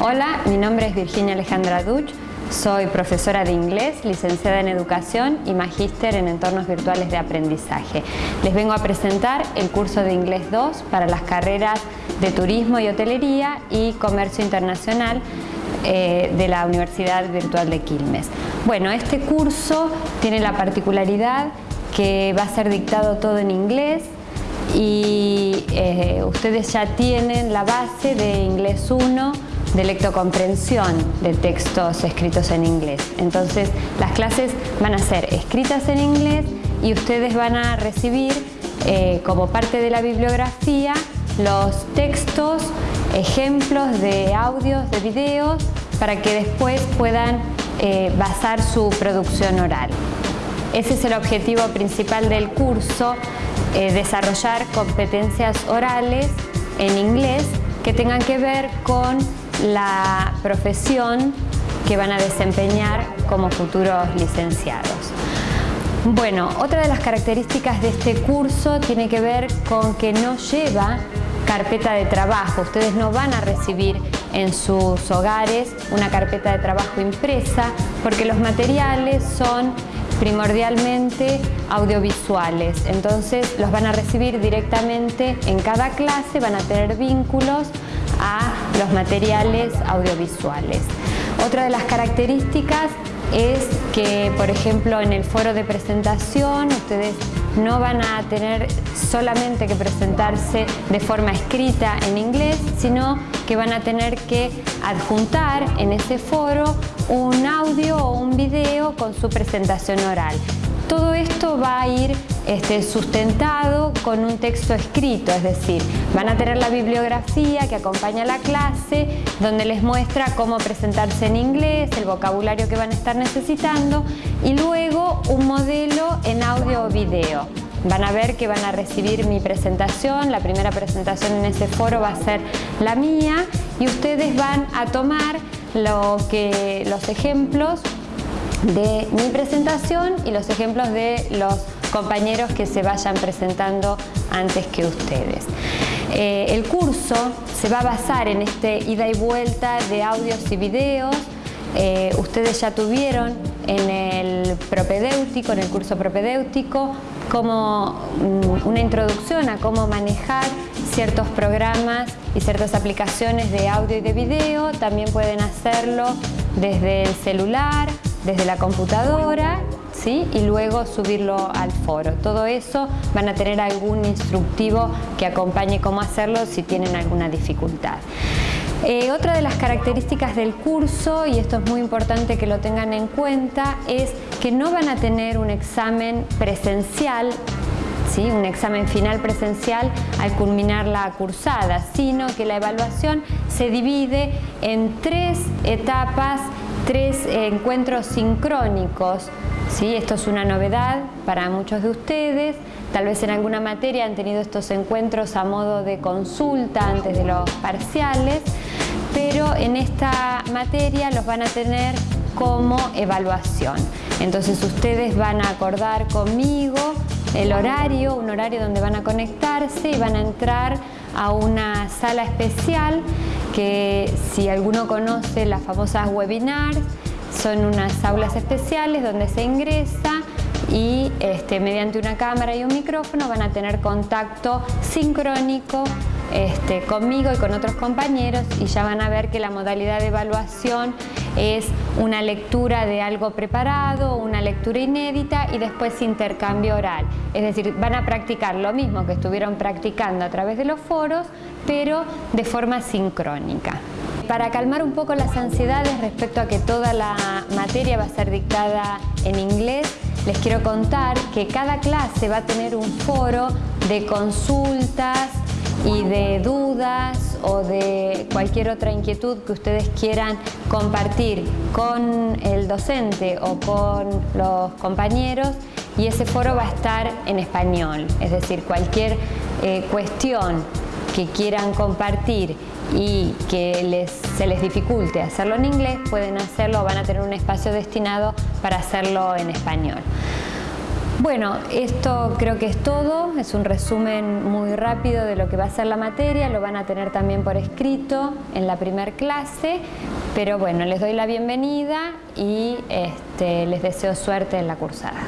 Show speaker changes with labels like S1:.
S1: Hola, mi nombre es Virginia Alejandra Duch, soy profesora de inglés, licenciada en educación y magíster en entornos virtuales de aprendizaje. Les vengo a presentar el curso de Inglés 2 para las carreras de Turismo y Hotelería y Comercio Internacional eh, de la Universidad Virtual de Quilmes. Bueno, este curso tiene la particularidad que va a ser dictado todo en inglés y eh, ustedes ya tienen la base de Inglés 1 de lectocomprensión de textos escritos en inglés. Entonces las clases van a ser escritas en inglés y ustedes van a recibir eh, como parte de la bibliografía los textos, ejemplos de audios, de videos, para que después puedan eh, basar su producción oral. Ese es el objetivo principal del curso, eh, desarrollar competencias orales en inglés que tengan que ver con la profesión que van a desempeñar como futuros licenciados. Bueno, otra de las características de este curso tiene que ver con que no lleva carpeta de trabajo. Ustedes no van a recibir en sus hogares una carpeta de trabajo impresa porque los materiales son primordialmente audiovisuales. Entonces los van a recibir directamente en cada clase, van a tener vínculos a los materiales audiovisuales. Otra de las características es que, por ejemplo, en el foro de presentación ustedes no van a tener solamente que presentarse de forma escrita en inglés, sino que van a tener que adjuntar en ese foro un audio o un video con su presentación oral. Todo esto va a ir este, sustentado con un texto escrito, es decir, van a tener la bibliografía que acompaña la clase, donde les muestra cómo presentarse en inglés, el vocabulario que van a estar necesitando y luego un modelo en audio o video. Van a ver que van a recibir mi presentación, la primera presentación en ese foro va a ser la mía y ustedes van a tomar lo que, los ejemplos de mi presentación y los ejemplos de los compañeros que se vayan presentando antes que ustedes. Eh, el curso se va a basar en este ida y vuelta de audios y videos. Eh, ustedes ya tuvieron en el propedéutico, en el curso propedéutico, como mm, una introducción a cómo manejar ciertos programas y ciertas aplicaciones de audio y de video. También pueden hacerlo desde el celular, desde la computadora y luego subirlo al foro. Todo eso van a tener algún instructivo que acompañe cómo hacerlo si tienen alguna dificultad. Eh, otra de las características del curso, y esto es muy importante que lo tengan en cuenta, es que no van a tener un examen presencial ¿Sí? un examen final presencial al culminar la cursada, sino que la evaluación se divide en tres etapas tres encuentros sincrónicos. ¿sí? Esto es una novedad para muchos de ustedes. Tal vez en alguna materia han tenido estos encuentros a modo de consulta antes de los parciales, pero en esta materia los van a tener como evaluación. Entonces ustedes van a acordar conmigo el horario, un horario donde van a conectarse y van a entrar a una sala especial que si alguno conoce las famosas webinars, son unas aulas especiales donde se ingresa y este, mediante una cámara y un micrófono van a tener contacto sincrónico este, conmigo y con otros compañeros y ya van a ver que la modalidad de evaluación es una lectura de algo preparado, una lectura inédita y después intercambio oral. Es decir, van a practicar lo mismo que estuvieron practicando a través de los foros, pero de forma sincrónica. Para calmar un poco las ansiedades respecto a que toda la materia va a ser dictada en inglés, les quiero contar que cada clase va a tener un foro de consultas y de dudas o de cualquier otra inquietud que ustedes quieran compartir con el docente o con los compañeros y ese foro va a estar en español, es decir, cualquier eh, cuestión que quieran compartir y que se les dificulte hacerlo en inglés, pueden hacerlo, van a tener un espacio destinado para hacerlo en español. Bueno, esto creo que es todo, es un resumen muy rápido de lo que va a ser la materia, lo van a tener también por escrito en la primer clase, pero bueno, les doy la bienvenida y este, les deseo suerte en la cursada.